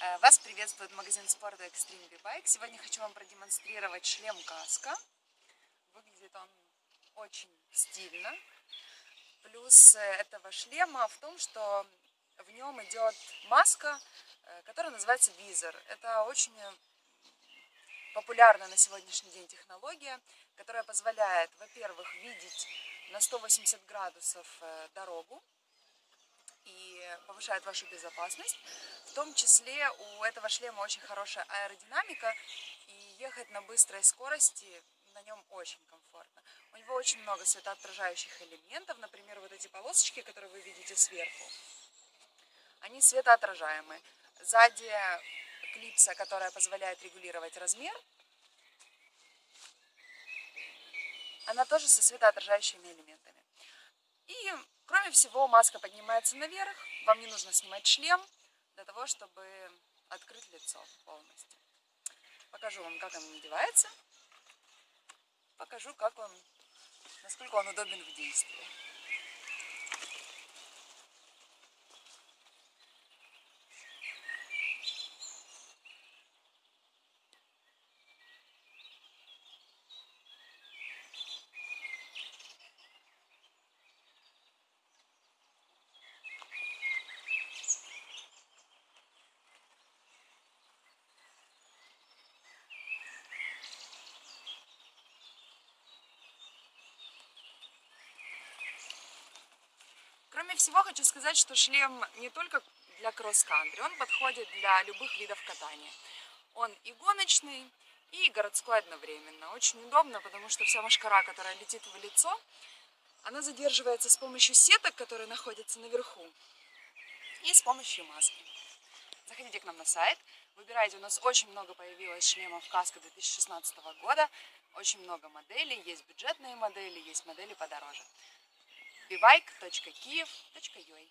Э, вас приветствует магазин спорта Extreme B-Bike. Сегодня хочу вам продемонстрировать шлем каска. Выглядит он очень стильно. Плюс э, этого шлема в том, что в нем идет маска, э, которая называется визор. Это очень популярная на сегодняшний день технология, которая позволяет, во-первых, видеть на 180 градусов дорогу, и повышает вашу безопасность. В том числе у этого шлема очень хорошая аэродинамика, и ехать на быстрой скорости на нем очень комфортно. У него очень много светоотражающих элементов, например, вот эти полосочки, которые вы видите сверху, они светоотражаемые. Сзади клипса, которая позволяет регулировать размер, она тоже со светоотражающими элементами. И Кроме всего, маска поднимается наверх, вам не нужно снимать шлем для того, чтобы открыть лицо полностью. Покажу вам, как он надевается, покажу, как он, насколько он удобен в действии. Кроме всего, хочу сказать, что шлем не только для кросс-кантри, он подходит для любых видов катания. Он и гоночный, и городской одновременно. Очень удобно, потому что вся машкара, которая летит в лицо, она задерживается с помощью сеток, которые находятся наверху, и с помощью маски. Заходите к нам на сайт, выбирайте, у нас очень много появилось шлемов каска 2016 года, очень много моделей, есть бюджетные модели, есть модели подороже bibike.kiev.ua